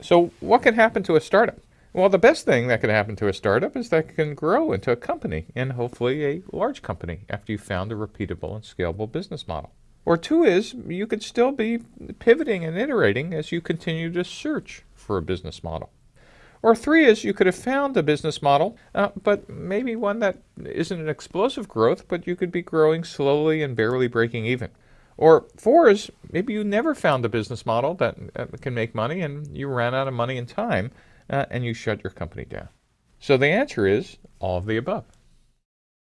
So, what can happen to a startup? Well, the best thing that can happen to a startup is that it can grow into a company and hopefully a large company after you've found a repeatable and scalable business model. Or two is you could still be pivoting and iterating as you continue to search for a business model. Or three is you could have found a business model, uh, but maybe one that isn't an explosive growth, but you could be growing slowly and barely breaking even. Or four is maybe you never found a business model that, can make money and you ran out of money and time uh, and you shut your company down. So the answer is all of the above.